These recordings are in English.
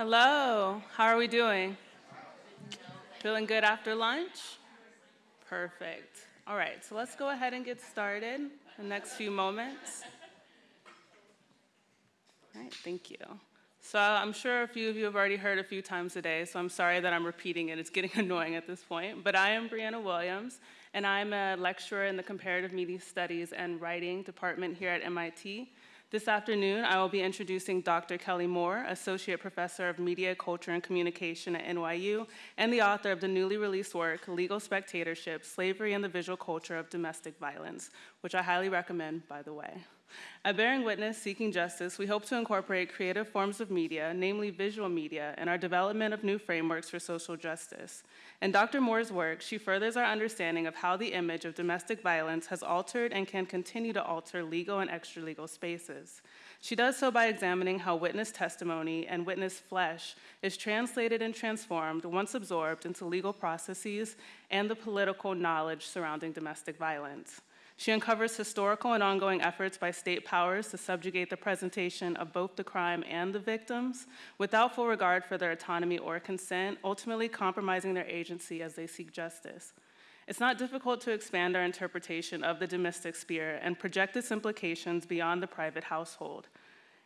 Hello, how are we doing? Feeling good after lunch? Perfect. All right, so let's go ahead and get started the next few moments. All right, thank you. So I'm sure a few of you have already heard a few times today, so I'm sorry that I'm repeating it. It's getting annoying at this point. But I am Brianna Williams, and I'm a lecturer in the Comparative Media Studies and Writing department here at MIT. This afternoon, I will be introducing Dr. Kelli Moore, Associate Professor of Media, Culture, and Communication at NYU, and the author of the newly released work, Legal Spectatorship, Slavery and the Visual Culture of Domestic Violence, which I highly recommend, by the way. At Bearing Witness Seeking Justice, we hope to incorporate creative forms of media, namely visual media, in our development of new frameworks for social justice. In Dr. Moore's work, she furthers our understanding of how the image of domestic violence has altered and can continue to alter legal and extra-legal spaces. She does so by examining how witness testimony and witness flesh is translated and transformed once absorbed into legal processes and the political knowledge surrounding domestic violence. She uncovers historical and ongoing efforts by state powers to subjugate the presentation of both the crime and the victims without full regard for their autonomy or consent, ultimately compromising their agency as they seek justice. It's not difficult to expand our interpretation of the domestic sphere and project its implications beyond the private household.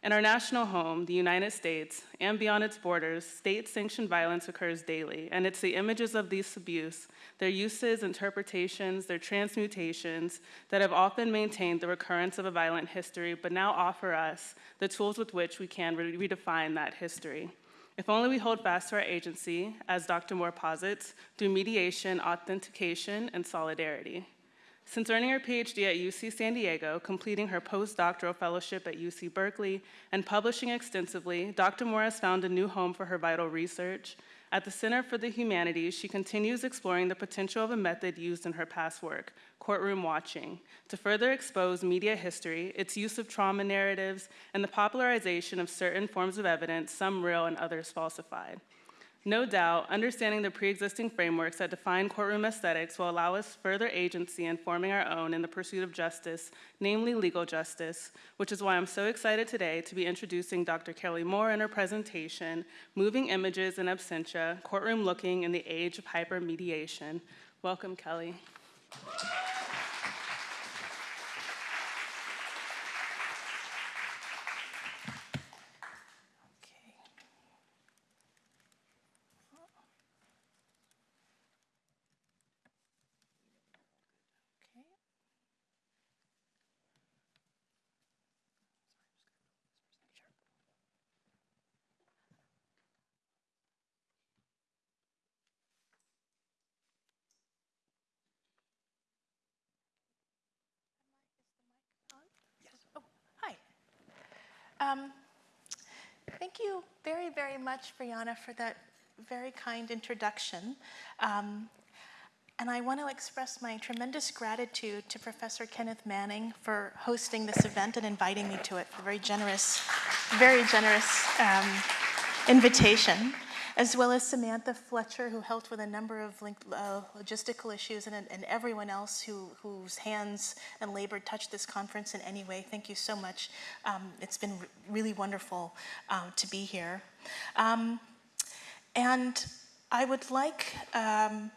In our national home, the United States, and beyond its borders, state-sanctioned violence occurs daily, and it's the images of this abuse, their uses, interpretations, their transmutations, that have often maintained the recurrence of a violent history, but now offer us the tools with which we can re redefine that history. If only we hold fast to our agency, as Dr. Moore posits, through mediation, authentication, and solidarity. Since earning her PhD at UC San Diego, completing her postdoctoral fellowship at UC Berkeley, and publishing extensively, Dr. Moore has found a new home for her vital research. At the Center for the Humanities, she continues exploring the potential of a method used in her past work, courtroom watching, to further expose media history, its use of trauma narratives, and the popularization of certain forms of evidence, some real and others falsified. No doubt, understanding the pre-existing frameworks that define courtroom aesthetics will allow us further agency in forming our own in the pursuit of justice, namely legal justice, which is why I'm so excited today to be introducing Dr. Kelli Moore in her presentation, Moving Images in Absentia, Courtroom Looking in the Age of Hypermediation. Welcome, Kelli. Um, thank you very, very much, Brianna, for that very kind introduction. Um, and I want to express my tremendous gratitude to Professor Kenneth Manning for hosting this event and inviting me to it, for a very generous, very generous um, invitation as well as Samantha Fletcher, who helped with a number of uh, logistical issues, and, and everyone else who, whose hands and labor touched this conference in any way. Thank you so much. Um, it's been really wonderful um, to be here. Um, and I would like um,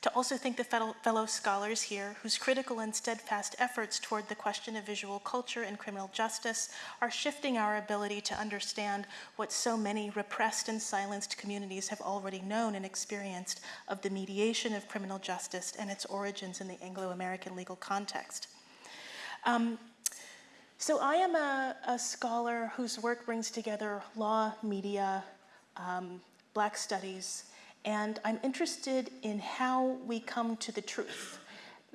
to also thank the fellow scholars here whose critical and steadfast efforts toward the question of visual culture and criminal justice are shifting our ability to understand what so many repressed and silenced communities have already known and experienced of the mediation of criminal justice and its origins in the Anglo-American legal context. Um, so I am a, a, scholar whose work brings together law, media, um, black studies, and I'm interested in how we come to the truth,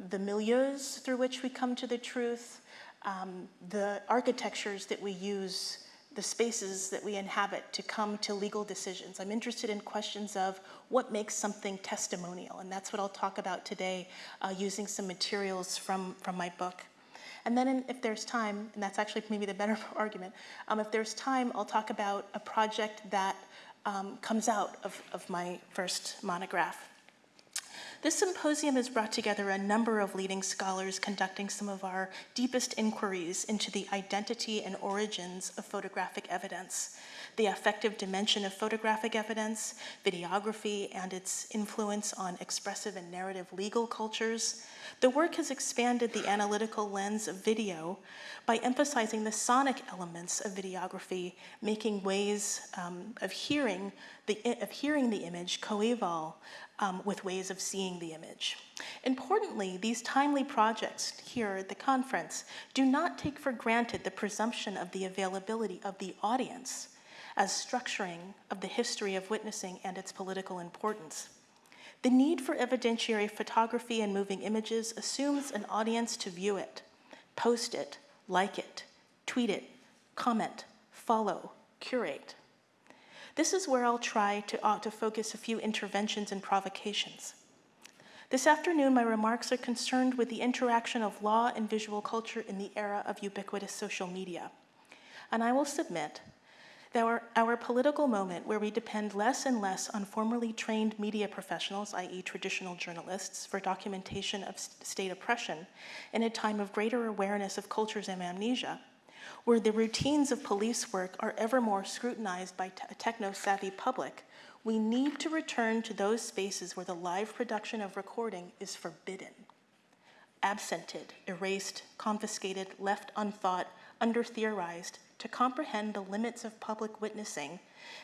the milieus through which we come to the truth, um, the architectures that we use, the spaces that we inhabit to come to legal decisions. I'm interested in questions of what makes something testimonial, and that's what I'll talk about today uh, using some materials from, from my book. And then in, if there's time, and that's actually maybe the better argument, um, if there's time, I'll talk about a project that um, comes out of, of my first monograph. This symposium has brought together a number of leading scholars conducting some of our deepest inquiries into the identity and origins of photographic evidence. The affective dimension of photographic evidence, videography, and its influence on expressive and narrative legal cultures, the work has expanded the analytical lens of video by emphasizing the sonic elements of videography, making ways um, of, hearing the, of hearing the image coeval um, with ways of seeing the image. Importantly, these timely projects here at the conference do not take for granted the presumption of the availability of the audience as structuring of the history of witnessing and its political importance. The need for evidentiary photography and moving images assumes an audience to view it, post it, like it, tweet it, comment, follow, curate. This is where I'll try to, uh, to focus a few interventions and provocations. This afternoon, my remarks are concerned with the interaction of law and visual culture in the era of ubiquitous social media. And I will submit our, our political moment, where we depend less and less on formerly trained media professionals, i.e., traditional journalists, for documentation of state oppression, in a time of greater awareness of cultures and amnesia, where the routines of police work are ever more scrutinized by a techno-savvy public, we need to return to those spaces where the live production of recording is forbidden, absented, erased, confiscated, left unthought, under-theorized, to comprehend the limits of public witnessing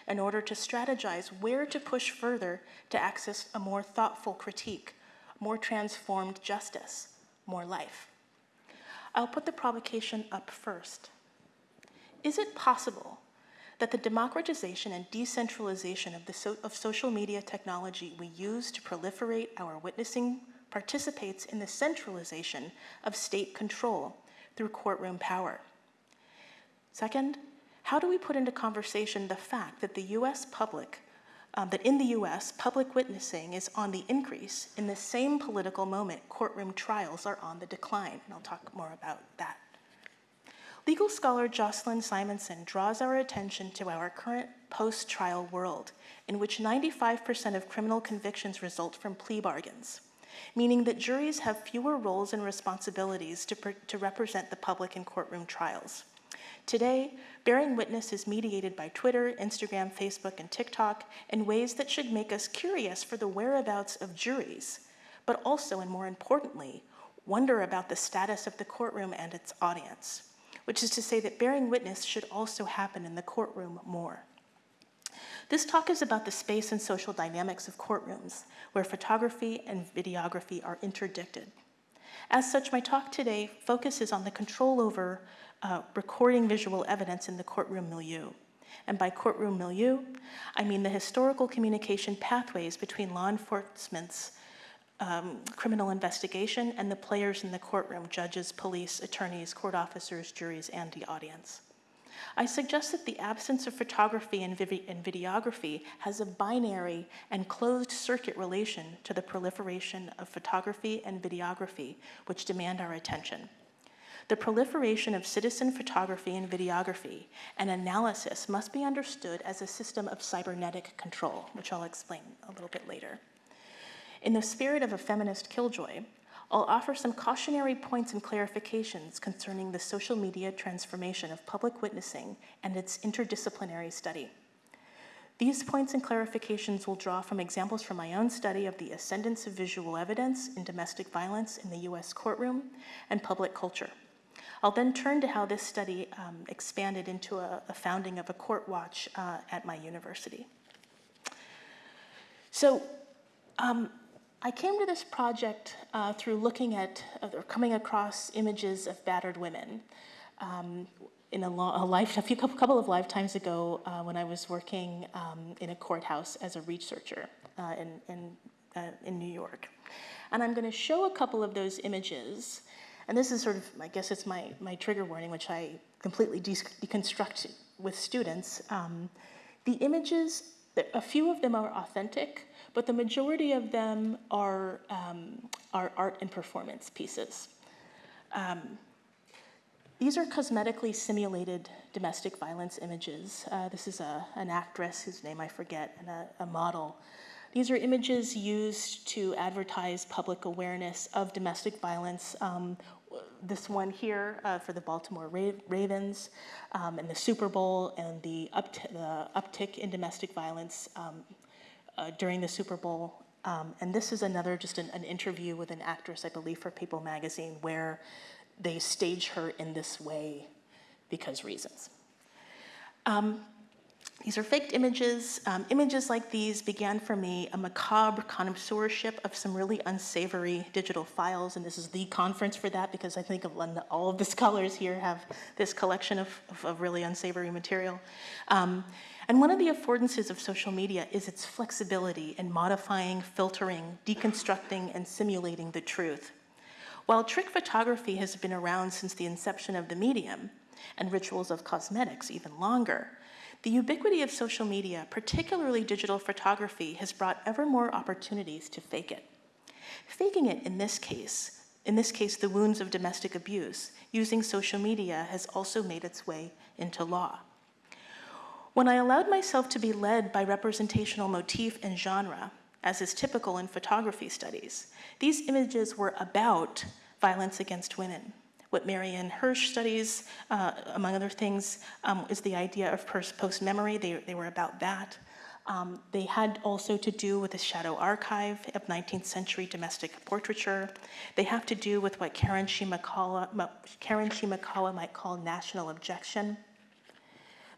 in order to strategize where to push further to access a more thoughtful critique, more transformed justice, more life. I'll put the provocation up first. Is it possible that the democratization and decentralization of, the so of social media technology we use to proliferate our witnessing participates in the centralization of state control through courtroom power? Second, how do we put into conversation the fact that the US public, um, that in the US, public witnessing is on the increase in the same political moment courtroom trials are on the decline? And I'll talk more about that. Legal scholar Jocelyn Simonson draws our attention to our current post-trial world, in which 95% of criminal convictions result from plea bargains, meaning that juries have fewer roles and responsibilities to, to represent the public in courtroom trials. Today, bearing witness is mediated by Twitter, Instagram, Facebook, and TikTok in ways that should make us curious for the whereabouts of juries, but also, and more importantly, wonder about the status of the courtroom and its audience which is to say that bearing witness should also happen in the courtroom more. This talk is about the space and social dynamics of courtrooms, where photography and videography are interdicted. As such, my talk today focuses on the control over uh, recording visual evidence in the courtroom milieu. And by courtroom milieu, I mean the historical communication pathways between law enforcement's um, criminal investigation and the players in the courtroom, judges, police, attorneys, court officers, juries, and the audience. I suggest that the absence of photography and, and, videography has a binary and closed circuit relation to the proliferation of photography and videography, which demand our attention. The proliferation of citizen photography and videography and analysis must be understood as a system of cybernetic control, which I'll explain a little bit later. In the spirit of a feminist killjoy, I'll offer some cautionary points and clarifications concerning the social media transformation of public witnessing and its interdisciplinary study. These points and clarifications will draw from examples from my own study of the ascendance of visual evidence in domestic violence in the US courtroom and public culture. I'll then turn to how this study um, expanded into a, a, founding of a court watch uh, at my university. So um, I came to this project uh, through looking at uh, or coming across images of battered women. Um, in a, a, life, a couple of lifetimes ago, uh, when I was working um, in a courthouse as a researcher uh, in in, uh, in New York, and I'm going to show a couple of those images. And this is sort of, I guess, it's my my trigger warning, which I completely de deconstruct with students. Um, the images, a few of them are authentic but the majority of them are, um, are art and performance pieces. Um, these are cosmetically simulated domestic violence images. Uh, this is a, an actress whose name I forget and a, a model. These are images used to advertise public awareness of domestic violence, um, this one here uh, for the Baltimore Ravens um, and the Super Bowl and the, upt- the uptick in domestic violence um, uh, during the Super Bowl. Um, and this is another, just an, an interview with an actress, I believe, for People magazine, where they stage her in this way because reasons. These are faked images. Um, images like these began for me a macabre connoisseurship of some really unsavory digital files, and this is the conference for that because I think of all of the scholars here have this collection of, of, of really unsavory material. Um, and one of the affordances of social media is its flexibility in modifying, filtering, deconstructing, and simulating the truth. While trick photography has been around since the inception of the medium, and rituals of cosmetics even longer, the ubiquity of social media, particularly digital photography, has brought ever more opportunities to fake it. Faking it in this case, in this case, the wounds of domestic abuse, using social media has also made its way into law. When I allowed myself to be led by representational motif and genre, as is typical in photography studies, these images were about violence against women, what Marianne Hirsch studies, uh, among other things, um, is the idea of post memory. They, they were about that. Um, they had also to do with the shadow archive of 19th century domestic portraiture. They have to do with what Karen Shimakawa, Karen Shimakawa might call national abjection.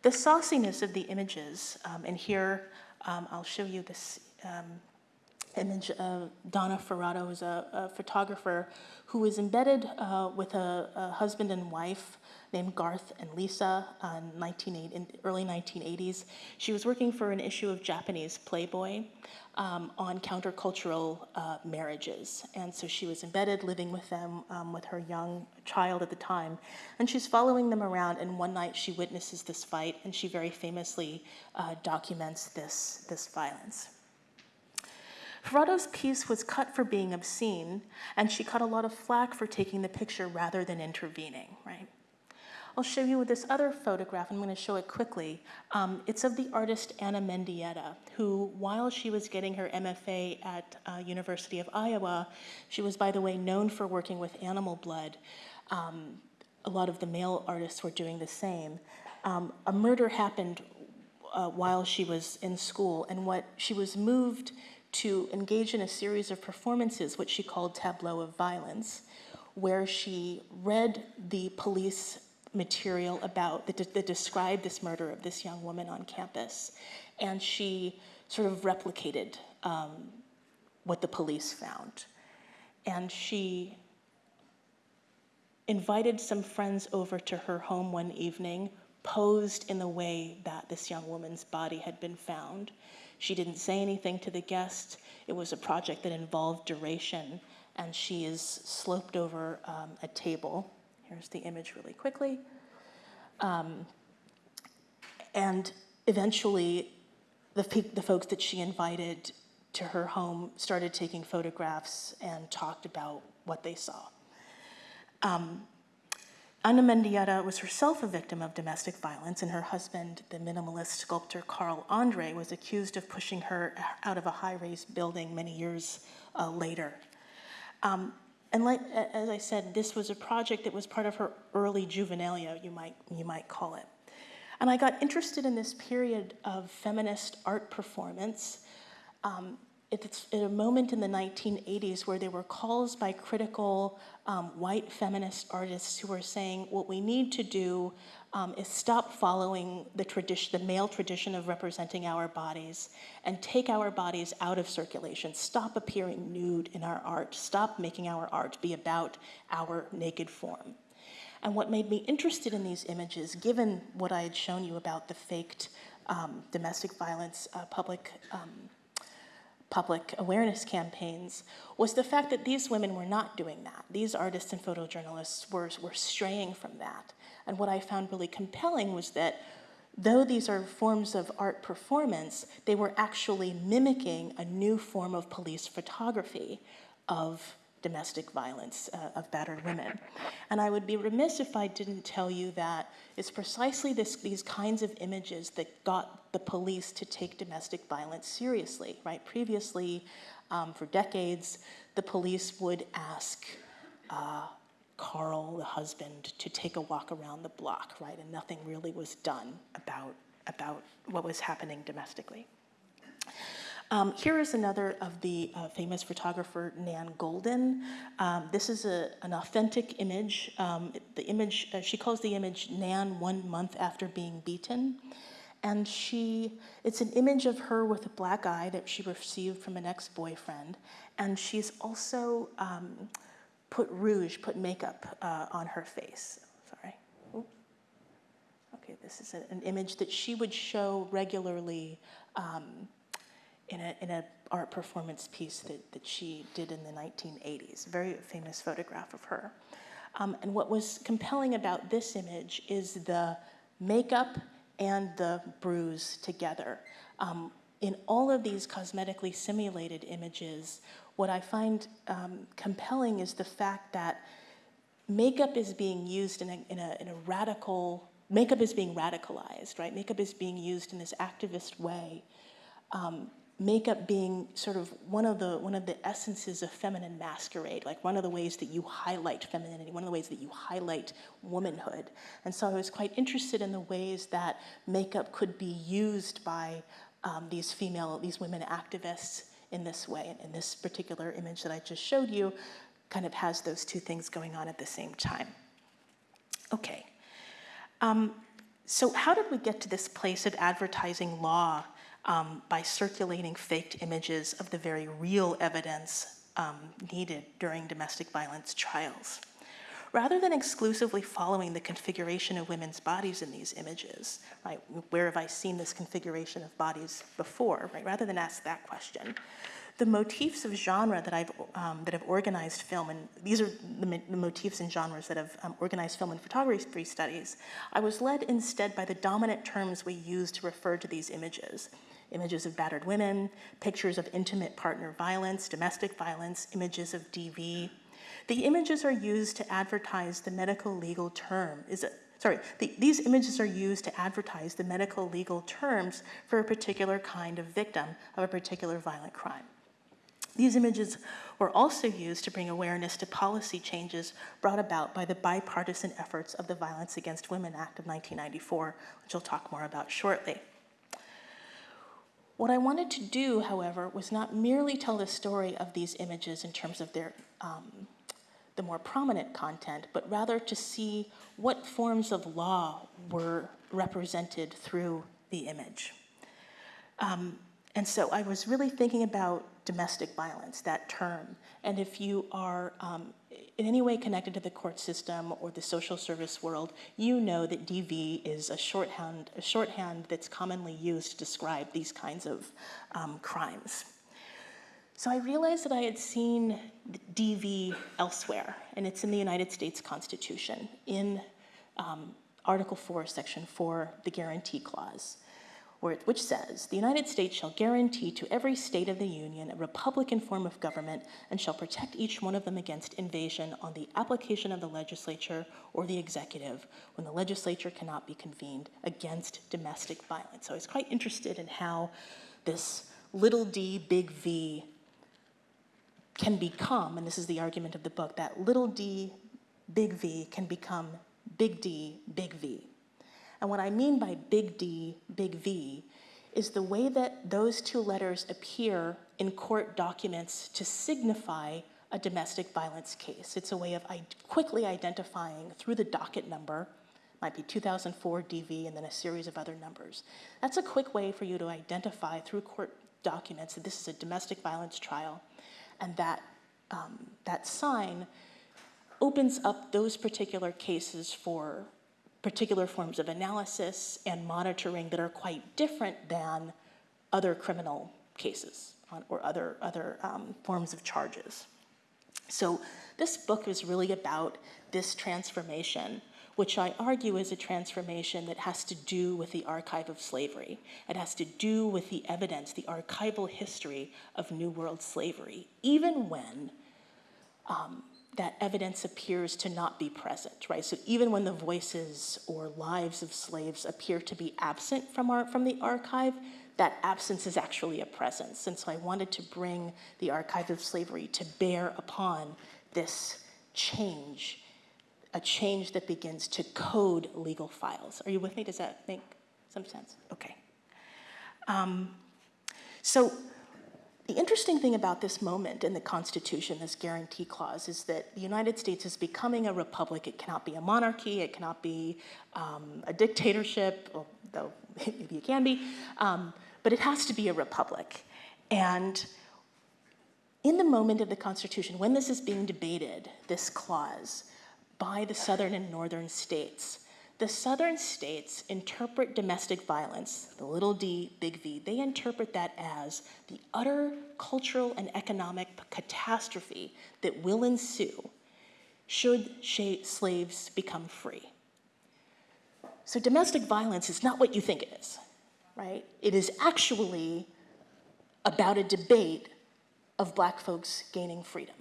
The sauciness of the images, um, and here um, I'll show you this um, image of Donna Ferrato, who's a, a photographer who was embedded uh, with a, a, husband and wife named Garth and Lisa in, 19, in early 1980s. She was working for an issue of Japanese Playboy um, on countercultural uh, marriages. And so she was embedded, living with them, um, with her young child at the time. And she's following them around, and one night she witnesses this fight, and she very famously uh, documents this, this violence. Ferrato's piece was cut for being obscene, and she cut a lot of flack for taking the picture rather than intervening, right? I'll show you with this other photograph. I'm going to show it quickly. Um, it's of the artist Ana Mendieta, who, while she was getting her MFA at uh, University of Iowa, she was, by the way, known for working with animal blood. Um, a lot of the male artists were doing the same. Um, a murder happened uh, while she was in school, and what she was moved to engage in a series of performances, which she called Tableau of Violence, where she read the police material about that, that described this murder of this young woman on campus, and she sort of replicated um, what the police found. And she invited some friends over to her home one evening, posed in the way that this young woman's body had been found, she didn't say anything to the guest. It was a project that involved duration, and she is sloped over um, a table. Here's the image really quickly. Um, and eventually, the, the folks that she invited to her home started taking photographs and talked about what they saw. Um, Ana Mendieta was herself a victim of domestic violence, and her husband, the minimalist sculptor Carl Andre, was accused of pushing her out of a high rise building many years uh, later. Um, and like, as I said, this was a project that was part of her early juvenilia, you might, you might call it. And I got interested in this period of feminist art performance um, it's a moment in the 1980s where there were calls by critical um, white feminist artists who were saying what we need to do um, is stop following the tradition, the male tradition of representing our bodies, and take our bodies out of circulation. Stop appearing nude in our art. Stop making our art be about our naked form. And what made me interested in these images, given what I had shown you about the faked um, domestic violence uh, public um, public awareness campaigns was the fact that these women were not doing that. These artists and photojournalists were, were straying from that. And what I found really compelling was that though these are forms of art performance, they were actually mimicking a new form of police photography of domestic violence uh, of battered women. And I would be remiss if I didn't tell you that it's precisely this, these kinds of images that got the police to take domestic violence seriously, right? Previously, um, for decades, the police would ask uh, Carl, the husband, to take a walk around the block, right? And nothing really was done about, about what was happening domestically. Um, here is another of the uh, famous photographer Nan Goldin. Um, this is a, an authentic image. Um, the image, uh, she calls the image Nan one month after being beaten. And she, it's an image of her with a black eye that she received from an ex-boyfriend. And she's also um, put rouge, put makeup uh, on her face. Sorry. Okay, this is a, an image that she would show regularly um, in a, in a art performance piece that, that she did in the 1980s, very famous photograph of her. Um, and what was compelling about this image is the makeup and the bruise together. Um, in all of these cosmetically simulated images, what I find um, compelling is the fact that makeup is being used in a, in a, in a radical, makeup is being radicalized, right? Makeup is being used in this activist way um, makeup being sort of one of the one of the essences of feminine masquerade, like one of the ways that you highlight femininity, one of the ways that you highlight womanhood. And so I was quite interested in the ways that makeup could be used by um, these female, these women activists in this way. And in this particular image that I just showed you kind of has those two things going on at the same time. Okay. Um, so how did we get to this place of advertising law um, by circulating faked images of the very real evidence um, needed during domestic violence trials. Rather than exclusively following the configuration of women's bodies in these images, right, where have I seen this configuration of bodies before, right, rather than ask that question, the motifs of genre that I've um, that have organized film, and these are the, the motifs and genres that have um, organized film and photography studies. I was led instead by the dominant terms we use to refer to these images, images of battered women, pictures of intimate partner violence, domestic violence, images of DV. The images are used to advertise the medical legal term. Is it, sorry, the, these images are used to advertise the medical legal terms for a particular kind of victim of a particular violent crime. These images were also used to bring awareness to policy changes brought about by the bipartisan efforts of the Violence Against Women Act of 1994, which I'll talk more about shortly. What I wanted to do, however, was not merely tell the story of these images in terms of their um, the more prominent content, but rather to see what forms of law were represented through the image. Um, and so I was really thinking about domestic violence, that term. And if you are um, in any way connected to the court system or the social service world, you know that DV is a shorthand, a shorthand that's commonly used to describe these kinds of um, crimes. So I realized that I had seen DV elsewhere, and it's in the United States Constitution, in um, Article 4, Section 4, the Guarantee Clause which says, the United States shall guarantee to every state of the Union a republican form of government and shall protect each one of them against invasion on the application of the legislature or the executive when the legislature cannot be convened against domestic violence. So I was quite interested in how this little d, big V can become, and this is the argument of the book, that little d, big V can become big D, big V. And what I mean by big D, big V, is the way that those two letters appear in court documents to signify a domestic violence case. It's a way of quickly identifying through the docket number, might be 2004 DV and then a series of other numbers. That's a quick way for you to identify through court documents that this is a domestic violence trial and that, um, that sign opens up those particular cases for particular forms of analysis and monitoring that are quite different than other criminal cases or other, other um, forms of charges. So this book is really about this transformation, which I argue is a transformation that has to do with the archive of slavery. It has to do with the evidence, the archival history of New World slavery, even when um, that evidence appears to not be present, right? So even when the voices or lives of slaves appear to be absent from, our, from the archive, that absence is actually a presence. And so I wanted to bring the archive of slavery to bear upon this change a change that begins to code legal files. Are you with me? Does that make some sense? Okay. Um, so the interesting thing about this moment in the Constitution, this guarantee clause, is that the United States is becoming a republic. It cannot be a monarchy. It cannot be um, a dictatorship, though maybe it can be. Um, but it has to be a republic. And in the moment of the Constitution, when this is being debated, this clause, by the southern and northern states, the southern states interpret domestic violence, the little d, big V, they interpret that as the utter cultural and economic catastrophe that will ensue should slaves become free. So domestic violence is not what you think it is, right? It is actually about a debate of black folks gaining freedom.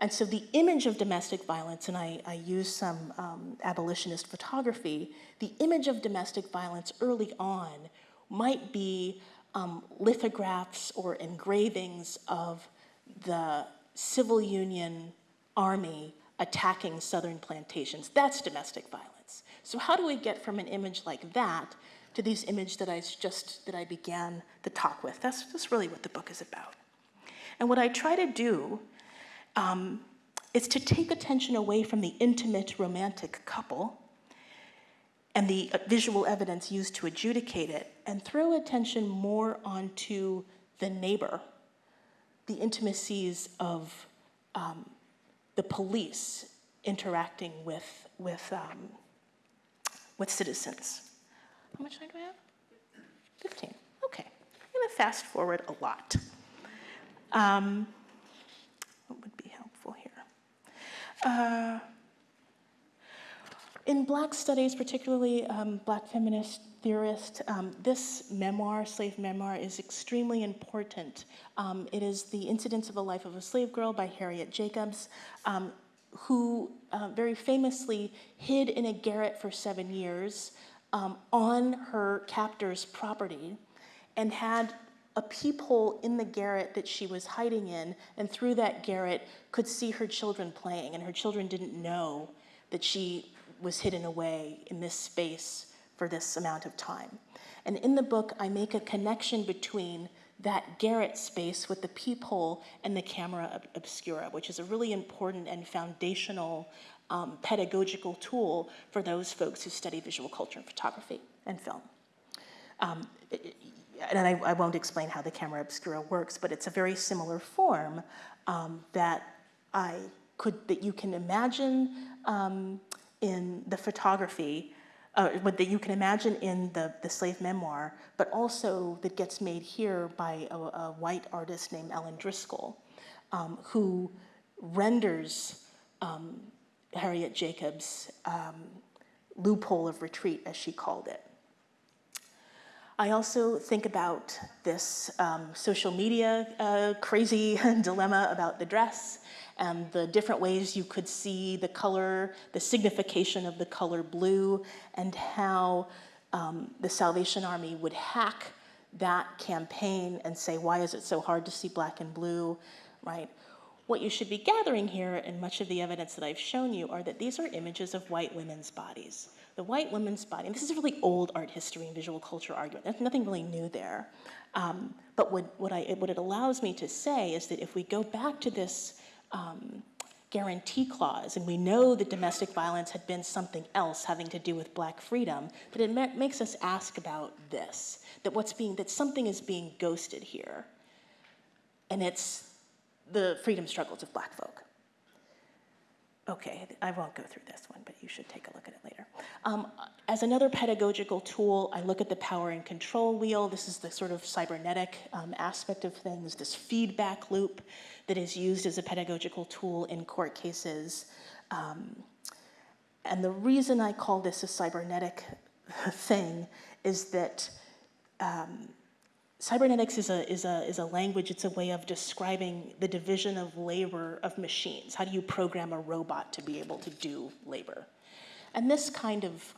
And so the image of domestic violence, and I, I use some um, abolitionist photography, the image of domestic violence early on might be um, lithographs or engravings of the civil union army attacking southern plantations. That's domestic violence. So how do we get from an image like that to these images that I just that I began the talk with? That's, that's really what the book is about. And what I try to do um, is to take attention away from the intimate romantic couple and the uh, visual evidence used to adjudicate it and throw attention more onto the neighbor, the intimacies of um, the police interacting with, with, um, with citizens. How much time do I have? 15. Okay. I'm to fast forward a lot. Um, what would be helpful here? Uh, in Black studies, particularly um, Black feminist theorists, um, this memoir, slave memoir, is extremely important. Um, it is The Incidents of a Life of a Slave Girl by Harriet Jacobs, um, who uh, very famously hid in a garret for seven years um, on her captor's property and had a peephole in the garret that she was hiding in, and through that garret could see her children playing, and her children didn't know that she was hidden away in this space for this amount of time. And in the book, I make a connection between that garret space with the peephole and the camera obscura, which is a really important and foundational um, pedagogical tool for those folks who study visual culture and photography and film. Um, and I, I, won't explain how the camera obscura works, but it's a very similar form um, that I could, that you can imagine um, in the photography, uh, that you can imagine in the, the slave memoir, but also that gets made here by a, a white artist named Ellen Driscoll, um, who renders um, Harriet Jacobs' um, loophole of retreat, as she called it. I also think about this um, social media uh, crazy dilemma about the dress and the different ways you could see the color, the signification of the color blue, and how um, the Salvation Army would hack that campaign and say, why is it so hard to see black and blue, right? What you should be gathering here, and much of the evidence that I've shown you, are that these are images of white women's bodies the white woman's body, and this is a really old art history and visual culture argument, there's nothing really new there. Um, but what, what, I, what it allows me to say is that if we go back to this um, guarantee clause, and we know that domestic violence had been something else having to do with black freedom, that it makes us ask about this, that what's being, that something is being ghosted here. And it's the freedom struggles of black folk. Okay, I won't go through this one, but you should take a look at it later. Um, as another pedagogical tool, I look at the power and control wheel. This is the sort of cybernetic um, aspect of things, this feedback loop that is used as a pedagogical tool in court cases. Um, and the reason I call this a cybernetic thing is that um, Cybernetics is a, is, a, is a language, it's a way of describing the division of labor of machines. How do you program a robot to be able to do labor? And this kind of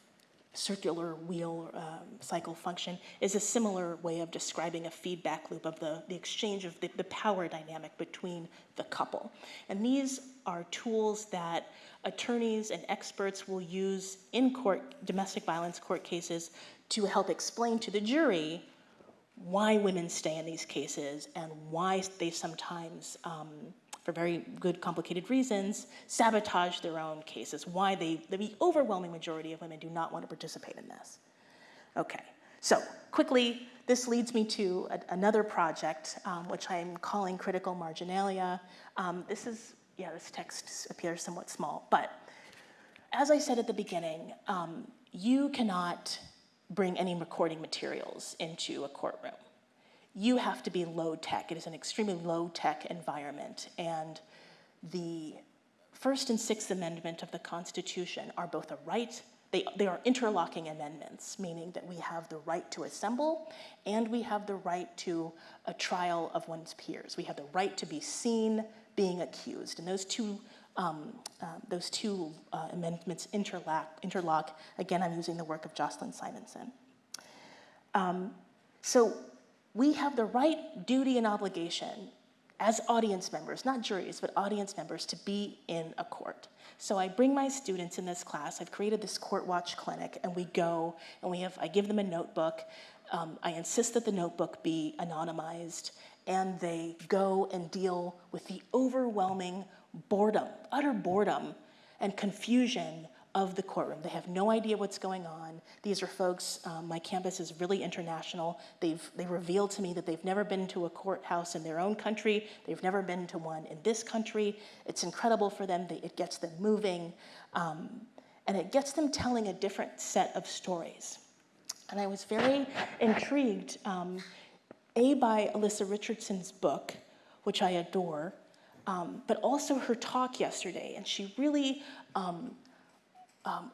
circular wheel um, cycle function is a similar way of describing a feedback loop of the, the exchange of the, the power dynamic between the couple. And these are tools that attorneys and experts will use in court, domestic violence court cases to help explain to the jury why women stay in these cases and why they sometimes, um, for very good, complicated reasons, sabotage their own cases, why they, the overwhelming majority of women do not want to participate in this. Okay, so quickly, this leads me to a, another project, um, which I'm calling Critical Marginalia. Um, this is, yeah, this text appears somewhat small, but as I said at the beginning, um, you cannot bring any recording materials into a courtroom. You have to be low tech. It is an extremely low tech environment. And the First and Sixth Amendment of the Constitution are both a right, they, they are interlocking amendments, meaning that we have the right to assemble and we have the right to a trial of one's peers. We have the right to be seen being accused. And those two um, uh, those two uh, amendments interlock, interlock. Again, I'm using the work of Jocelyn Simonson. Um, so we have the right, duty, and obligation as audience members, not juries, but audience members, to be in a court. So I bring my students in this class. I've created this court watch clinic, and we go and we have. I give them a notebook. Um, I insist that the notebook be anonymized, and they go and deal with the overwhelming boredom, utter boredom and confusion of the courtroom. They have no idea what's going on. These are folks, um, my campus is really international. They've they revealed to me that they've never been to a courthouse in their own country. They've never been to one in this country. It's incredible for them. They, it gets them moving. Um, and it gets them telling a different set of stories. And I was very intrigued, um, A, by Allissa Richardson's book, which I adore, um, but also her talk yesterday. And she really um, um,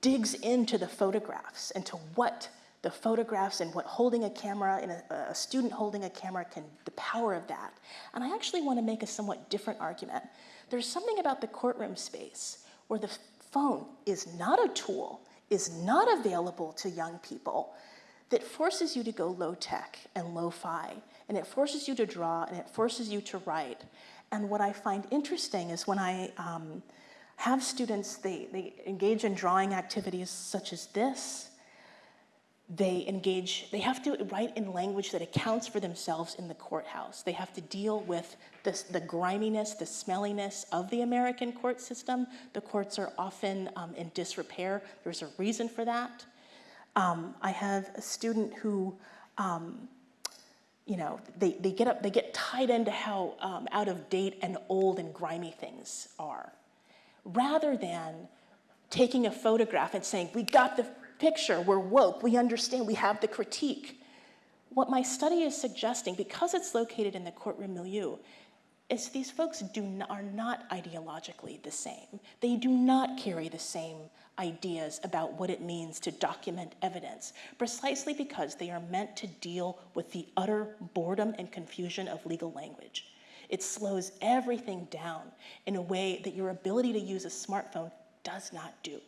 digs into the photographs and to what the photographs and what holding a camera and a, a, student holding a camera can, the power of that. And I actually want to make a somewhat different argument. There's something about the courtroom space where the phone is not a tool, is not available to young people, that forces you to go low tech and low fi and it forces you to draw and it forces you to write. And what I find interesting is when I um, have students, they, they engage in drawing activities such as this, they engage, they have to write in language that accounts for themselves in the courthouse. They have to deal with this, the griminess, the smelliness of the American court system. The courts are often um, in disrepair. There's a reason for that. Um, I have a student who um, you know, they, they get up, they get tied into how um, out of date and old and grimy things are, rather than taking a photograph and saying, we got the picture, we're woke, we understand, we have the critique. What my study is suggesting, because it's located in the courtroom milieu, is these folks do are not ideologically the same. They do not carry the same ideas about what it means to document evidence, precisely because they are meant to deal with the utter boredom and confusion of legal language. It slows everything down in a way that your ability to use a smartphone does not do.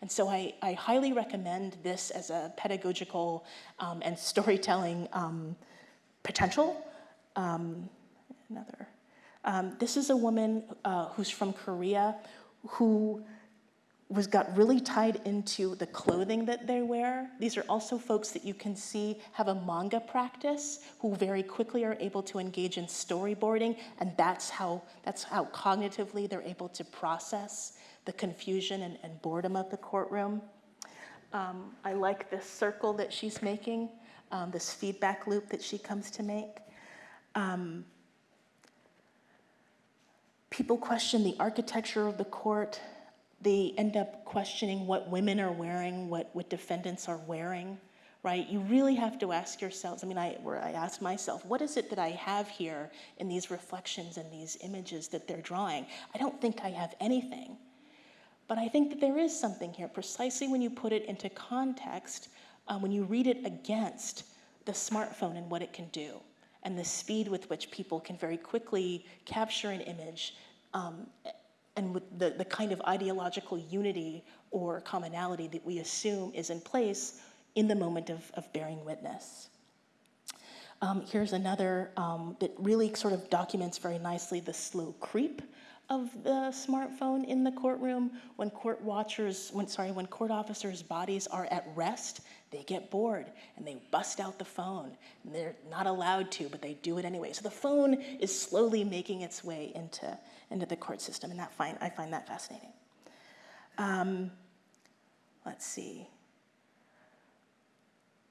And so I, I highly recommend this as a pedagogical um, and storytelling um, potential. Um, another. Um, this is a woman uh, who's from Korea who was got really tied into the clothing that they wear. These are also folks that you can see have a manga practice who very quickly are able to engage in storyboarding and that's how, that's how cognitively they're able to process the confusion and, and boredom of the courtroom. Um, I like this circle that she's making, um, this feedback loop that she comes to make. Um, people question the architecture of the court, they end up questioning what women are wearing, what, what defendants are wearing, right? You really have to ask yourselves, I mean, I, I ask myself, what is it that I have here in these reflections and these images that they're drawing? I don't think I have anything. But I think that there is something here, precisely when you put it into context, uh, when you read it against the smartphone and what it can do, and the speed with which people can very quickly capture an image um, and with the, the kind of ideological unity or commonality that we assume is in place in the moment of, of bearing witness. Um, here's another um, that really sort of documents very nicely the slow creep of the smartphone in the courtroom. When court watchers, when sorry, when court officers' bodies are at rest, they get bored and they bust out the phone. And they're not allowed to, but they do it anyway. So the phone is slowly making its way into, into the court system, and that find, I find that fascinating. Um, let's see.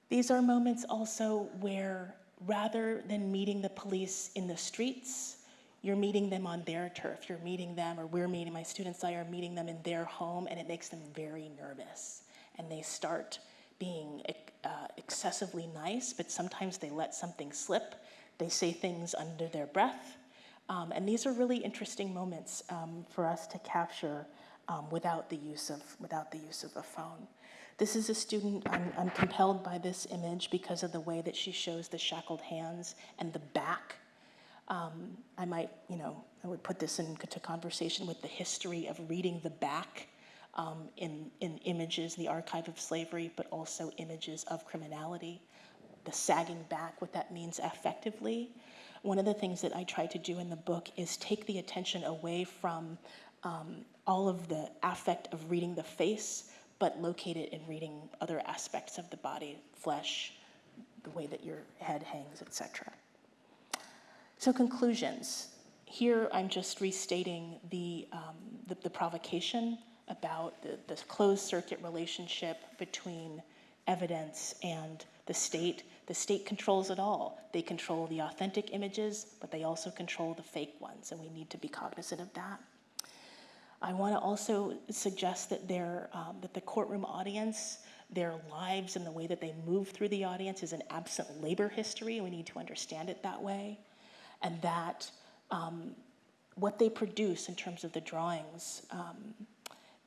These are moments also where rather than meeting the police in the streets, you're meeting them on their turf. You're meeting them, or we're meeting, my students I are meeting them in their home, and it makes them very nervous. And they start being uh, excessively nice, but sometimes they let something slip. They say things under their breath. Um, and these are really interesting moments um, for us to capture um, without, the use of, without the use of a phone. This is a student, I'm, I'm compelled by this image because of the way that she shows the shackled hands and the back. Um, I might, you know, I would put this into conversation with the history of reading the back um, in, in images, the archive of slavery, but also images of criminality, the sagging back, what that means affectively. One of the things that I try to do in the book is take the attention away from um, all of the affect of reading the face but locate it in reading other aspects of the body, flesh, the way that your head hangs, etc. So conclusions. Here I'm just restating the, um, the, the, provocation about the, the closed circuit relationship between evidence and the state. The state controls it all. They control the authentic images, but they also control the fake ones, and we need to be cognizant of that. I want to also suggest that, their, um, that the courtroom audience, their lives and the way that they move through the audience is an absent labor history. We need to understand it that way. And that um, what they produce in terms of the drawings um,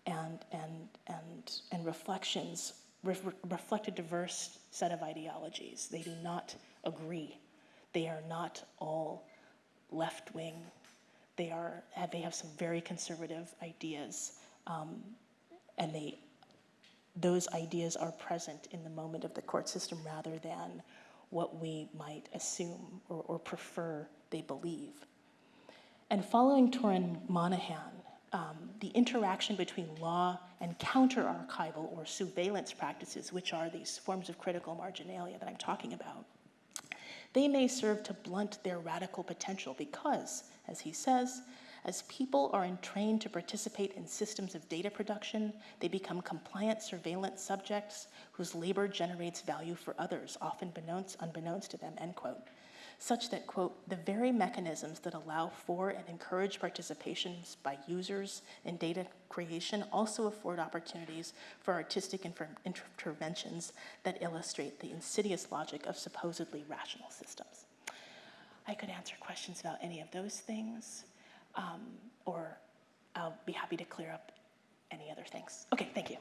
and, and, and, and reflections re reflect a diverse set of ideologies. They do not agree. They are not all left wing they are they have some very conservative ideas, um, and they those ideas are present in the moment of the court system rather than what we might assume or, or prefer they believe. And following Torin Monahan, um, the interaction between law and counter-archival or surveillance practices, which are these forms of critical marginalia that I'm talking about, they may serve to blunt their radical potential because as he says, as people are entrained to participate in systems of data production, they become compliant surveillance subjects whose labor generates value for others, often unbeknownst, to them, end quote. Such that, quote, the very mechanisms that allow for and encourage participations by users in data creation also afford opportunities for artistic interventions that illustrate the insidious logic of supposedly rational systems. I could answer questions about any of those things, um, or I'll be happy to clear up any other things. Okay, thank you.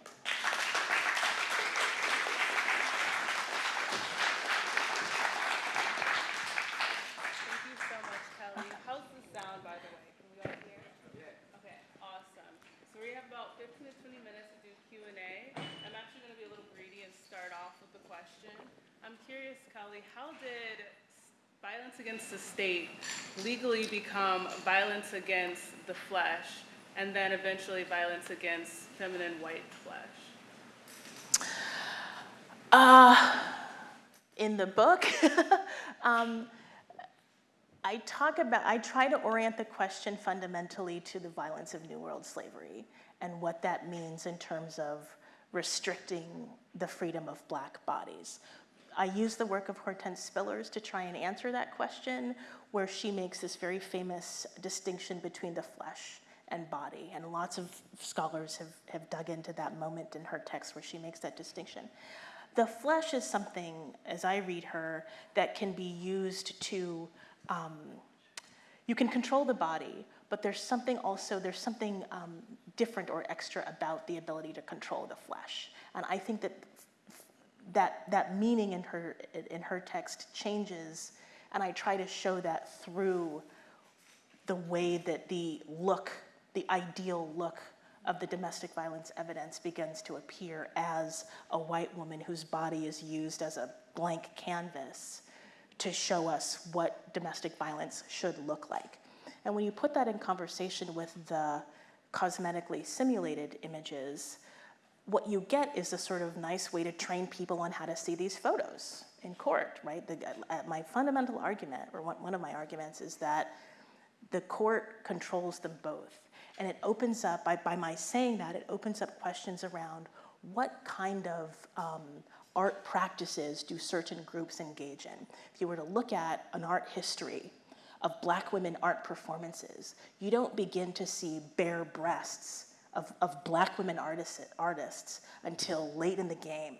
Thank you so much, Kelli. How's the sound, by the way? Can we all hear? Yeah. Okay, awesome. So we have about 15 to 20 minutes to do Q&A. I'm actually going to be a little greedy and start off with a question. I'm curious, Kelli, how did violence against the state legally become violence against the flesh and then eventually violence against feminine white flesh? Uh, in the book, um, I talk about, I try to orient the question fundamentally to the violence of New World slavery and what that means in terms of restricting the freedom of black bodies. I use the work of Hortense Spillers to try and answer that question, where she makes this very famous distinction between the flesh and body. And lots of scholars have, have dug into that moment in her text where she makes that distinction. The flesh is something, as I read her, that can be used to, um, you can control the body, but there's something also, there's something um, different or extra about the ability to control the flesh. And I think that that, that meaning in her, in her text changes, and I try to show that through the way that the look the ideal look of the domestic violence evidence begins to appear as a white woman whose body is used as a blank canvas to show us what domestic violence should look like. And when you put that in conversation with the cosmetically simulated images, what you get is a sort of nice way to train people on how to see these photos in court, right? The, uh, my fundamental argument, or one, one of my arguments, is that the court controls them both. And it opens up, by, by my saying that, it opens up questions around what kind of um, art practices do certain groups engage in. If you were to look at an art history of black women art performances, you don't begin to see bare breasts of, of black women artists, artists until late in the game.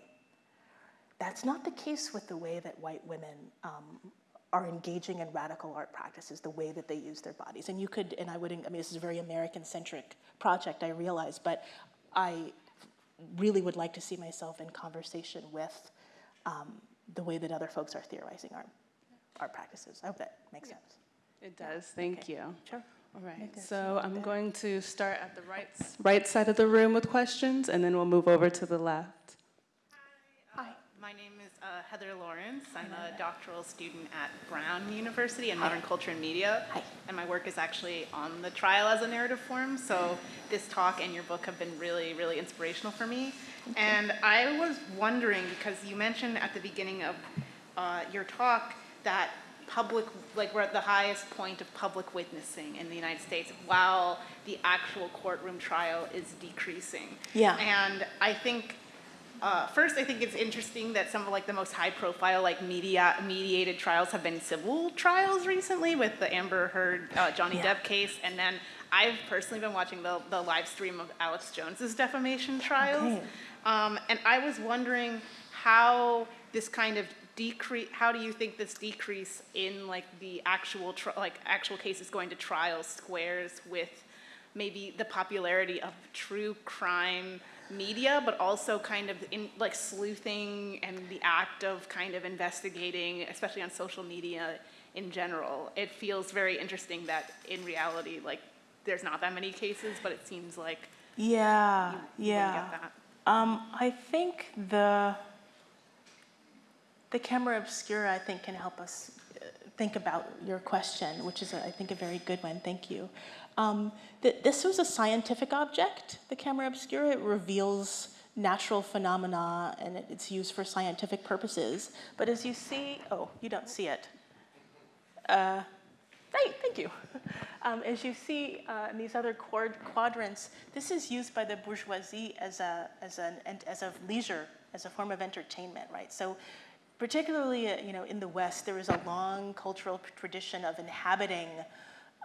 That's not the case with the way that white women um, are engaging in radical art practices, the way that they use their bodies. And you could, and I wouldn't, I mean, this is a very American-centric project, I realize, but I really would like to see myself in conversation with um, the way that other folks are theorizing art, art practices. I hope that makes sense. It does, thank Okay. you. Sure. All right, so I'm there. going to start at the right, right side of the room with questions, and then we'll move over to the left. Hi. My name is uh, Heather Lawrence. I'm a doctoral student at Brown University in Modern Culture and Media. Hi. And my work is actually on the trial as a narrative form. So this talk and your book have been really, really inspirational for me. And I was wondering, because you mentioned at the beginning of uh, your talk that public, like we're at the highest point of public witnessing in the United States while the actual courtroom trial is decreasing. Yeah. And I think uh, first, I think it's interesting that some of like the most high-profile like media mediated trials have been civil trials recently with the Amber Heard uh, Johnny Yeah. Depp case, and then I've personally been watching the the live stream of Alex Jones's defamation trials, Okay. um, and I was wondering how this kind of decrease. How do you think this decrease in like the actual like actual cases going to trial squares with maybe the popularity of true crime media, but also kind of in like sleuthing and the act of kind of investigating, especially on social media in general. It feels very interesting that in reality, like there's not that many cases, but it seems like Yeah, you, you yeah. that. Um, I think the the camera obscura, I think, can help us uh, think about your question, which is, I think, a very good one. Thank you. Um, th- this was a scientific object, the camera obscura. It reveals natural phenomena, and it, it's used for scientific purposes. But as you see, oh, you don't see it. Uh, thank you. Um, as you see uh, in these other quad- quadrants, this is used by the bourgeoisie as a, as, an, and as a leisure, as a form of entertainment, right? So particularly, uh, you know, in the West, there is a long cultural tradition of inhabiting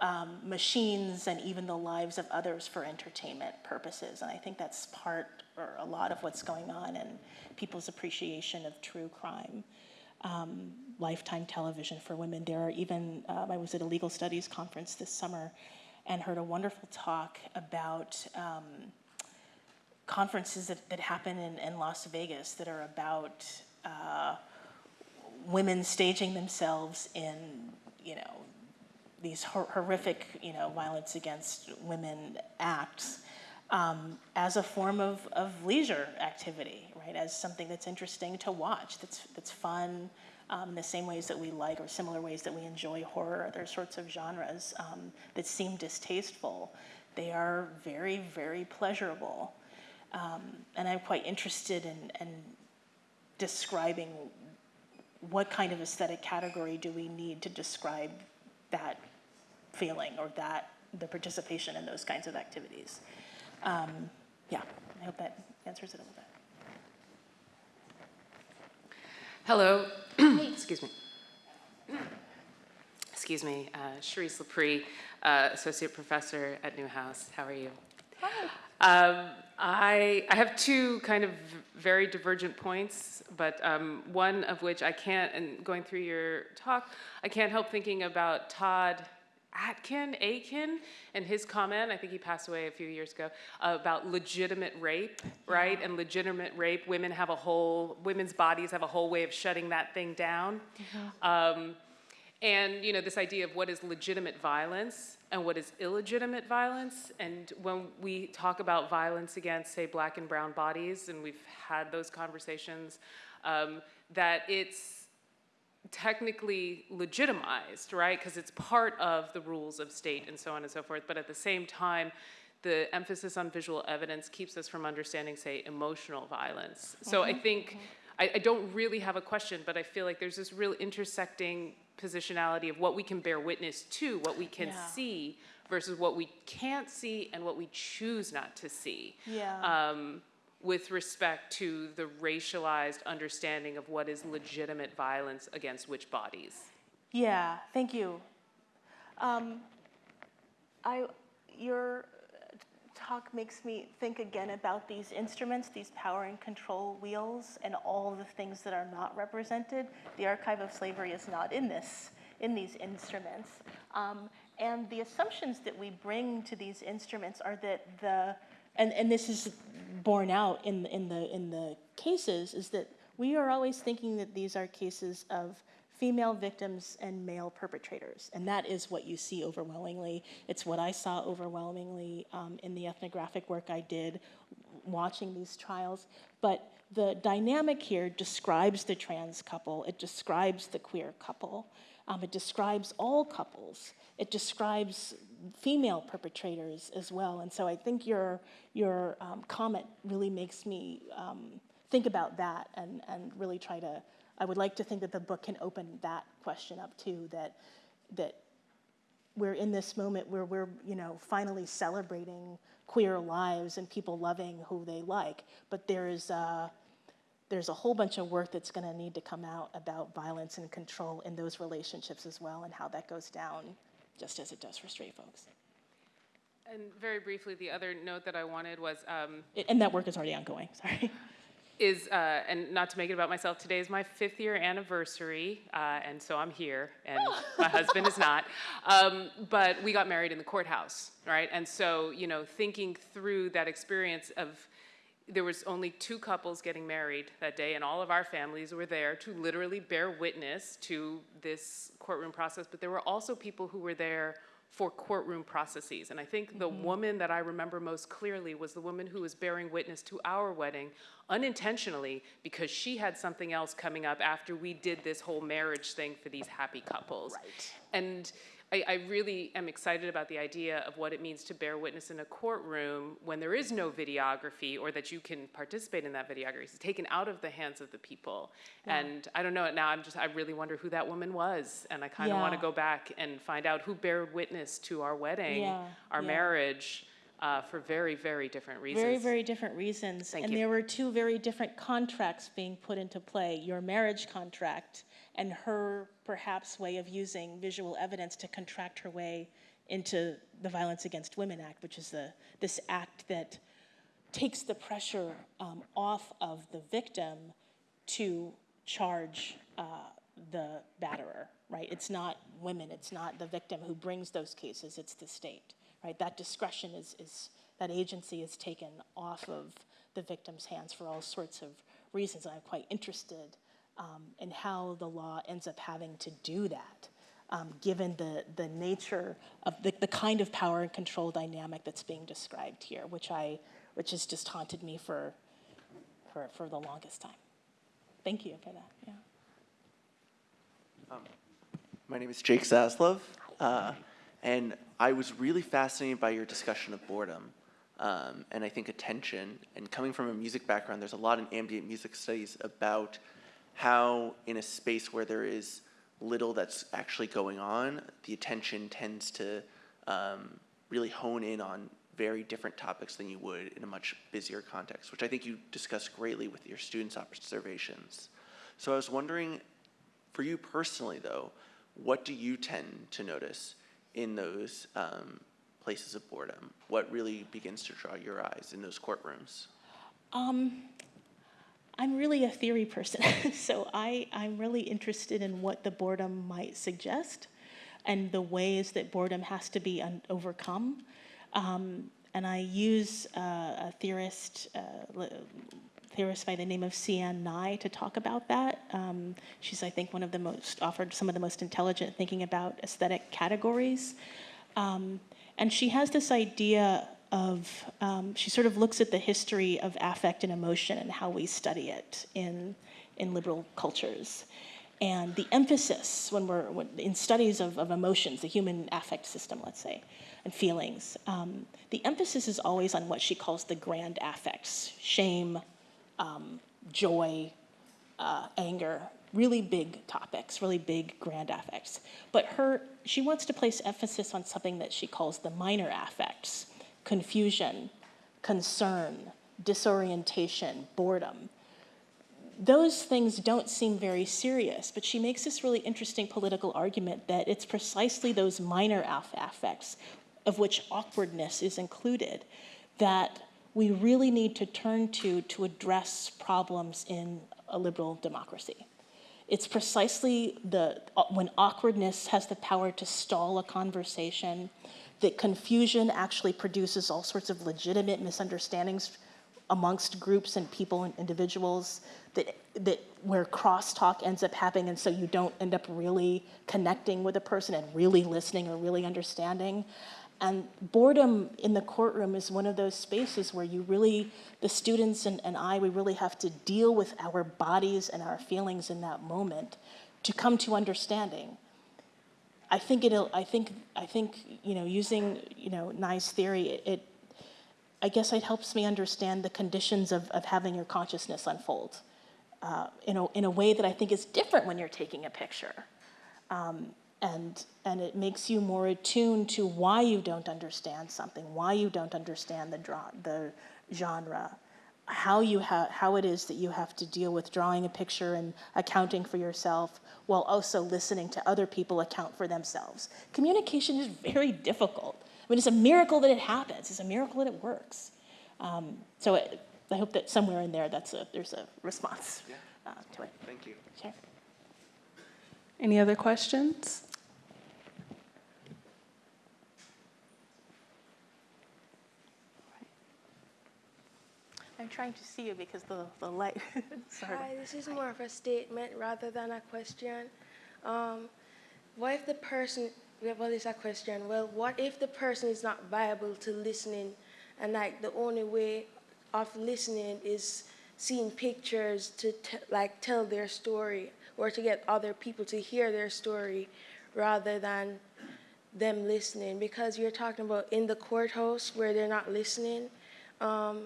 um, machines and even the lives of others for entertainment purposes. And I think that's part or a lot of what's going on in people's appreciation of true crime um, lifetime television for women. There are even, um, I was at a legal studies conference this summer and heard a wonderful talk about um, conferences that, that happen in, in Las Vegas that are about uh, women staging themselves in, you know, these hor- horrific, you know, violence against women acts um, as a form of, of leisure activity, right? As something that's interesting to watch, that's, that's fun, um, in the same ways that we like or similar ways that we enjoy horror, other sorts of genres um, that seem distasteful. They are very, very pleasurable. Um, and I'm quite interested in, in describing what kind of aesthetic category do we need to describe that feeling or that the participation in those kinds of activities. Um, yeah, I hope that answers it a little bit. Hello. Excuse me. Excuse me. Uh, Charisse L'Pree, uh, Associate Professor at Newhouse. How are you? Um, I, I have two kind of very divergent points, but um, one of which I can't, and going through your talk, I can't help thinking about Todd Atkin, Akin, and his comment, I think he passed away a few years ago, about legitimate rape, right? And legitimate rape, women have a whole, women's bodies have a whole way of shutting that thing down. Um, and you know this idea of what is legitimate violence and what is illegitimate violence. And when we talk about violence against say black and brown bodies and we've had those conversations um, that it's technically legitimized right? Because it's part of the rules of state and so on and so forth. But at the same time the emphasis on visual evidence keeps us from understanding say emotional violence. So i think I, I don't really have a question but i feel like there's this real intersecting positionality of what we can bear witness to what we can Yeah. see versus what we can't see and what we choose not to see Yeah. um, with respect to the racialized understanding of what is legitimate violence against which bodies. Yeah, thank you. Um, I, your talk makes me think again about these instruments, these power and control wheels, and all the things that are not represented. The archive of slavery is not in this, in these instruments. Um, and the assumptions that we bring to these instruments are that the, and, and this is borne out in, in the, in the cases, is that we are always thinking that these are cases of female victims and male perpetrators. And that is what you see overwhelmingly. It's what I saw overwhelmingly um, in the ethnographic work I did watching these trials. But the dynamic here describes the trans couple, it describes the queer couple, um, it describes all couples, it describes female perpetrators as well. And so I think your, your um, comment really makes me um, think about that and, and really try to I would like to think that the book can open that question up too, that, that we're in this moment where we're, you know, finally celebrating queer lives and people loving who they like, but there's, uh, there's a whole bunch of work that's going to need to come out about violence and control in those relationships as well and how that goes down, just as it does for straight folks. And very briefly, the other note that I wanted was um, And that work is already ongoing, sorry. is, uh, and not to make it about myself, today is my fifth year anniversary, uh, and so I'm here, and my husband is not. Um, but we got married in the courthouse, right? And so, you know, thinking through that experience of, there was only two couples getting married that day, and all of our families were there to literally bear witness to this courtroom process. But there were also people who were there for courtroom processes. And I think the mm-hmm. woman that I remember most clearly was the woman who was bearing witness to our wedding unintentionally because she had something else coming up after we did this whole marriage thing for these happy couples. Right. And I, I really am excited about the idea of what it means to bear witness in a courtroom when there is no videography or that you can participate in that videography. It's taken out of the hands of the people. And I don't know, it now I'm just, I really wonder who that woman was. And I kind of want to go back and find out who bared witness to our wedding, Yeah, our yeah. marriage, uh, for very, very different reasons. Very, very different reasons. Thank and you. there were two very different contracts being put into play your marriage contract and her perhaps way of using visual evidence to contract her way into the Violence Against Women Act, which is the, this act that takes the pressure um, off of the victim to charge uh, the batterer, right? It's not women, it's not the victim who brings those cases, it's the state, right? That discretion is, is that agency is taken off of the victim's hands for all sorts of reasons. And I'm quite interested um, in how the law ends up having to do that. Um, given the, the nature of the, the kind of power and control dynamic that's being described here, which I which has just haunted me for for, for the longest time. Thank you for that. Yeah. My name is Jake Zaslov, uh, and I was really fascinated by your discussion of boredom um, and I think attention. And coming from a music background, there's a lot in ambient music studies about how, in a space where there is little that's actually going on, the attention tends to um, really hone in on very different topics than you would in a much busier context, which I think you discussed greatly with your students' observations. So I was wondering, for you personally, though, what do you tend to notice in those um, places of boredom? What really begins to draw your eyes in those courtrooms? Um, I'm really a theory person, so I, I'm really interested in what the boredom might suggest and the ways that boredom has to be overcome. Um, and I use uh, a theorist, uh, theorist by the name of Sianne Ngai to talk about that. Um, she's, I think, one of the most, offered some of the most intelligent thinking about aesthetic categories. Um, and she has this idea of, um, she sort of looks at the history of affect and emotion and how we study it in, in liberal cultures. And the emphasis when we're when, in studies of, of emotions, the human affect system, let's say, and feelings, um, the emphasis is always on what she calls the grand affects shame, um, joy, uh, anger, really big topics, really big grand affects. But her, she wants to place emphasis on something that she calls the minor affects confusion, concern, disorientation, boredom those things don't seem very serious, but she makes this really interesting political argument that it's precisely those minor aff- affects, of which awkwardness is included, that we really need to turn to to address problems in a liberal democracy. It's precisely the when awkwardness has the power to stall a conversation, that confusion actually produces all sorts of legitimate misunderstandings amongst groups and people and individuals that that where crosstalk ends up happening and so you don't end up really connecting with a person and really listening or really understanding. And boredom in the courtroom is one of those spaces where you really the students and, and i we really have to deal with our bodies and our feelings in that moment to come to understanding i think it'll i think i think you know using you know Ngai's theory it, it I guess it helps me understand the conditions of, of having your consciousness unfold uh, in, a, in a way that I think is different when you're taking a picture. Um, and, and it makes you more attuned to why you don't understand something, why you don't understand the, draw, the genre, how, you ha- how it is that you have to deal with drawing a picture and accounting for yourself while also listening to other people account for themselves. Communication is very difficult. I mean, it's a miracle that it happens. It's a miracle that it works. Um, so it, I hope that somewhere in there, that's a there's a response Yeah. uh, to it. Thank you. Sure. Any other questions? I'm trying to see you because the, the light. Sorry. Hi, this is more of a statement rather than a question. Um, what if the person, well, it's a question. Well, what if the person is not viable to listening, and like the only way of listening is seeing pictures to like tell their story or to get other people to hear their story rather than them listening because you're talking about in the courthouse where they're not listening um,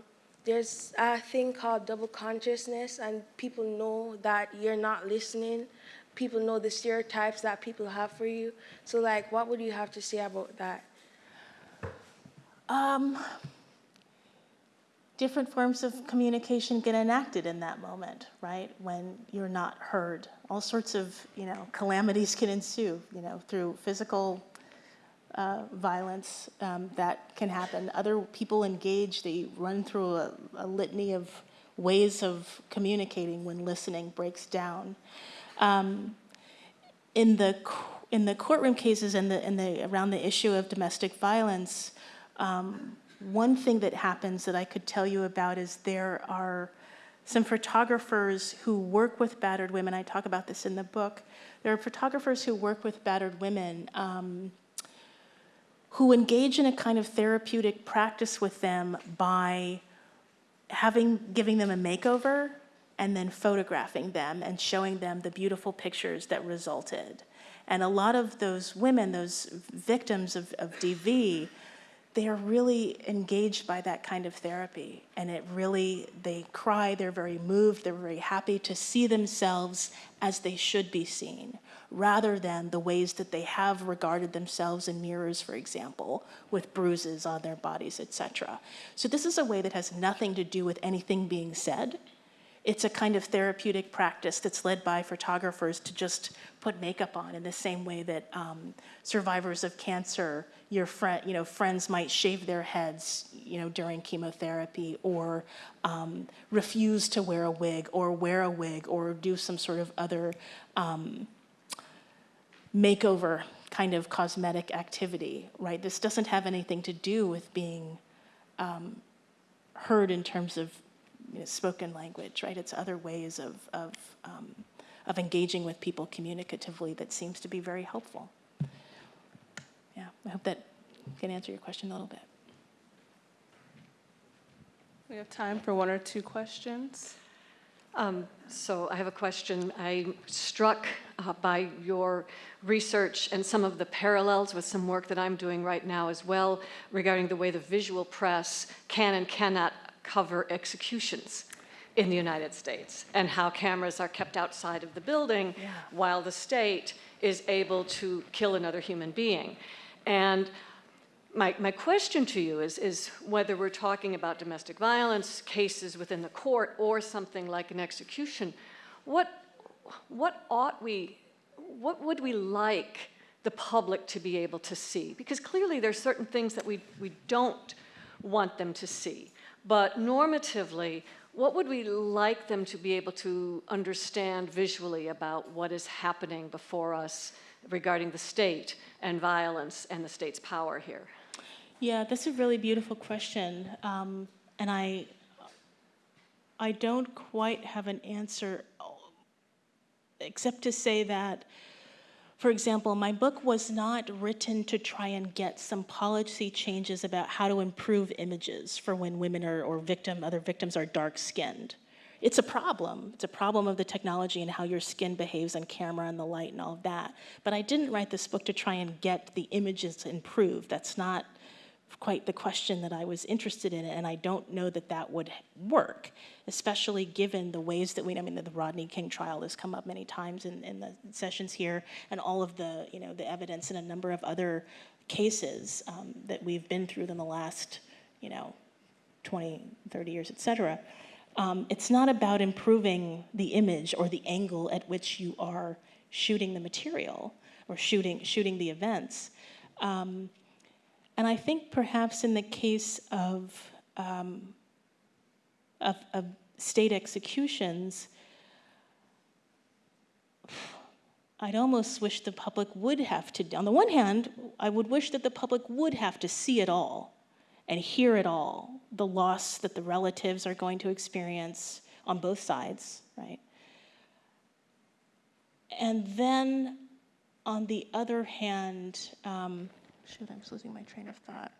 there's a thing called double consciousness and people know that you're not listening. People know the stereotypes that people have for you. So like what would you have to say about that? Um, different forms of communication get enacted in that moment, right? When you're not heard, all sorts of you know calamities can ensue, you know, through physical uh, violence um, that can happen. Other people engage; they run through a, a litany of ways of communicating when listening breaks down. Um, in the in the courtroom cases and the, in the around the issue of domestic violence, um, one thing that happens that I could tell you about is there are some photographers who work with battered women. I talk about this in the book. There are photographers who work with battered women um, who engage in a kind of therapeutic practice with them by having giving them a makeover and then photographing them and showing them the beautiful pictures that resulted. And a lot of those women, those victims of, of DV, they are really engaged by that kind of therapy. And it really, they cry, they're very moved, they're very happy to see themselves as they should be seen, rather than the ways that they have regarded themselves in mirrors, for example, with bruises on their bodies, etc. So this is a way that has nothing to do with anything being said. It's a kind of therapeutic practice that's led by photographers to just put makeup on in the same way that um, survivors of cancer, your friend, you know, friends might shave their heads, you know, during chemotherapy, or um, refuse to wear a wig, or wear a wig, or do some sort of other um, makeover kind of cosmetic activity, right? This doesn't have anything to do with being um, heard in terms of you know, spoken language, right? It's other ways of, of, um, of engaging with people communicatively that seems to be very helpful. Yeah, I hope that can answer your question a little bit. We have time for one or two questions. Um, So I have a question. I'm struck uh, by your research and some of the parallels with some work that I'm doing right now as well regarding the way the visual press can and cannot cover executions in the United States and how cameras are kept outside of the building while the state is able to kill another human being. And my, my question to you is, is whether we're talking about domestic violence cases within the court or something like an execution, what, what ought we, what would we like the public to be able to see? Because clearly there's certain things that we, we don't want them to see. But normatively, what would we like them to be able to understand visually about what is happening before us regarding the state and violence and the state's power here? Yeah, that's a really beautiful question. Um, and I, I don't quite have an answer, except to say that, for example, my book was not written to try and get some policy changes about how to improve images for when women are, or victim, other victims are dark skinned. It's a problem. It's a problem of the technology and how your skin behaves on camera and the light and all of that. But I didn't write this book to try and get the images improved. That's not quite the question that I was interested in, and I don't know that that would work, especially given the ways that we, I mean, the Rodney King trial has come up many times in, in the sessions here, and all of the, you know, the evidence in a number of other cases um, that we've been through in the last, you know, 20, 30 years, et cetera. Um, it's not about improving the image or the angle at which you are shooting the material or shooting, shooting the events. Um, and I think perhaps in the case of, um, of, of state executions, I'd almost wish the public would have to, on the one hand, I would wish that the public would have to see it all and hear it all, the loss that the relatives are going to experience on both sides, right? And then on the other hand, um, shoot, I'm losing my train of thought.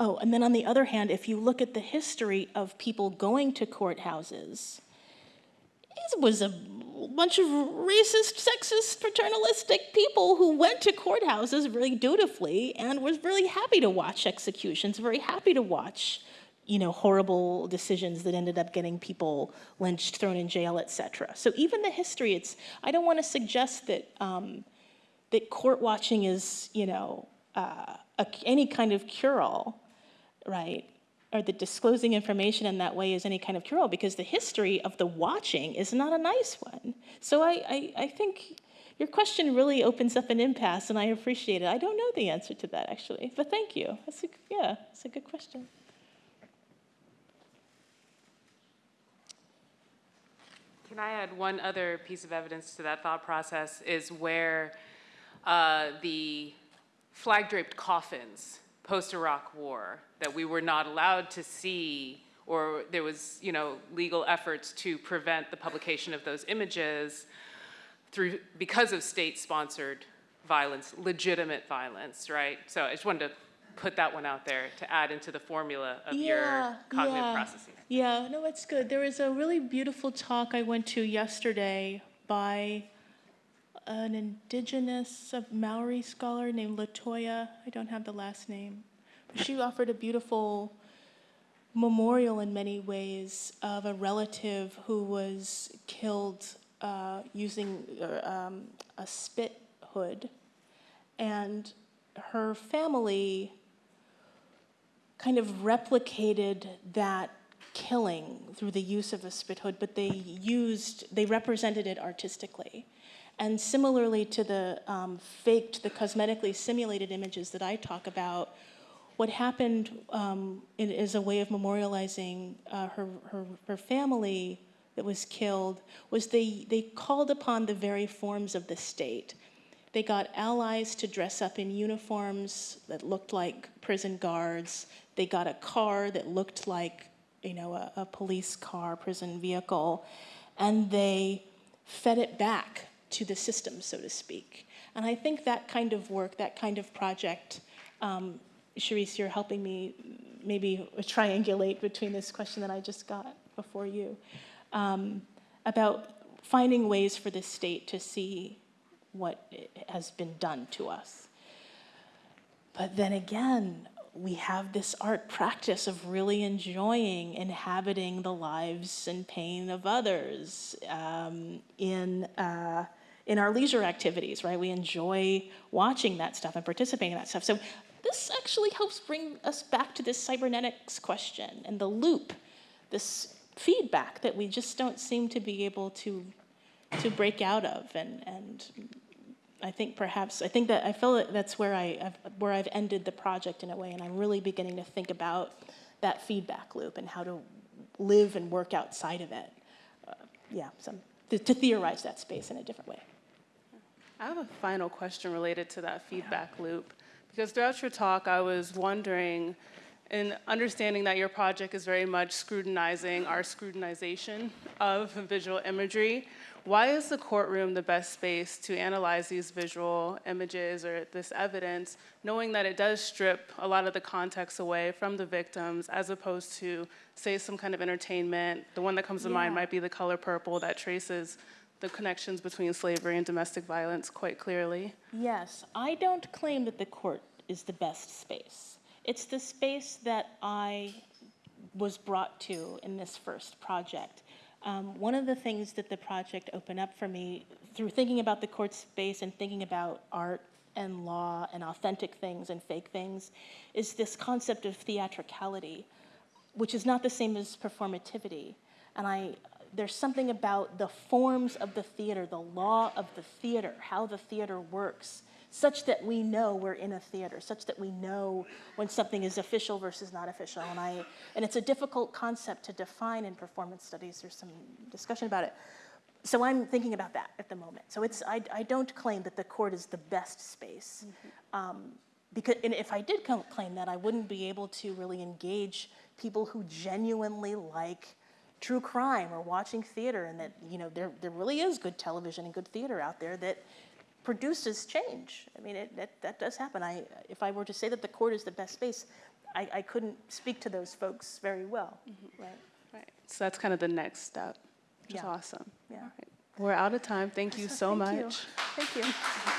Oh, and then on the other hand, if you look at the history of people going to courthouses, it was a bunch of racist, sexist, paternalistic people who went to courthouses really dutifully and was really happy to watch executions, very happy to watch, you know, horrible decisions that ended up getting people lynched, thrown in jail, etc. So even the history, it's, I don't want to suggest that, um, that court watching is, you know, uh, a, any kind of cure-all, right? Or that disclosing information in that way is any kind of cure-all, because the history of the watching is not a nice one. So I, I, I think your question really opens up an impasse, and I appreciate it. I don't know the answer to that, actually, but thank you. That's a, yeah, that's a good question. Can I add one other piece of evidence to that thought process is where uh, the flag-draped coffins post-Iraq War that we were not allowed to see or there was, you know, legal efforts to prevent the publication of those images through, because of state-sponsored violence, legitimate violence, right? So I just wanted to put that one out there to add into the formula of your cognitive yeah. processes. Yeah, no, it's good. There was a really beautiful talk I went to yesterday by an indigenous of Maori scholar named Latoya. I don't have the last name. But she offered a beautiful memorial in many ways of a relative who was killed uh, using uh, um, a spit hood. And her family kind of replicated that killing through the use of a spit hood, but they used, they represented it artistically. And similarly to the um, faked, the cosmetically simulated images that I talk about, what happened um, is a way of memorializing uh, her, her, her family that was killed was they, they called upon the very forms of the state. They got allies to dress up in uniforms that looked like prison guards. They got a car that looked like you know, a, a police car, prison vehicle, and they fed it back to the system, so to speak. And I think that kind of work, that kind of project, um, Charisse, you're helping me maybe triangulate between this question that I just got before you um, about finding ways for the state to see what has been done to us. But then again, we have this art practice of really enjoying inhabiting the lives and pain of others um, in, uh, in our leisure activities, right? We enjoy watching that stuff and participating in that stuff. So this actually helps bring us back to this cybernetics question and the loop, this feedback that we just don't seem to be able to, to break out of. And, and I think perhaps I think that I feel that that's where I I've, where I've ended the project in a way, and I'm really beginning to think about that feedback loop and how to live and work outside of it. Uh, yeah, some to, to theorize that space in a different way. I have a final question related to that feedback loop. Because throughout your talk, I was wondering, in understanding that your project is very much scrutinizing our scrutinization of visual imagery, why is the courtroom the best space to analyze these visual images or this evidence, knowing that it does strip a lot of the context away from the victims, as opposed to, say, some kind of entertainment? The one that comes to mind might be the color purple that traces the connections between slavery and domestic violence quite clearly. Yes, I don't claim that the court is the best space. It's the space that I was brought to in this first project. Um, one of the things that the project opened up for me through thinking about the court space and thinking about art and law and authentic things and fake things is this concept of theatricality, which is not the same as performativity. And I, there's something about the forms of the theater, the law of the theater, how the theater works, such that we know we're in a theater, such that we know when something is official versus not official. And I, and it's a difficult concept to define in performance studies. There's some discussion about it. So I'm thinking about that at the moment. So it's, I, I don't claim that the court is the best space. Um, because, and if I did claim that, I wouldn't be able to really engage people who genuinely like true crime or watching theater and that, you know, there, there really is good television and good theater out there that produces change. I mean, it, that, that does happen. I, if I were to say that the court is the best space, I, I couldn't speak to those folks very well, mm-hmm. right? Right. So that's kind of the next step, which is Yeah. awesome. Yeah. We're out of time. Thank you so Thank you. much. Thank you.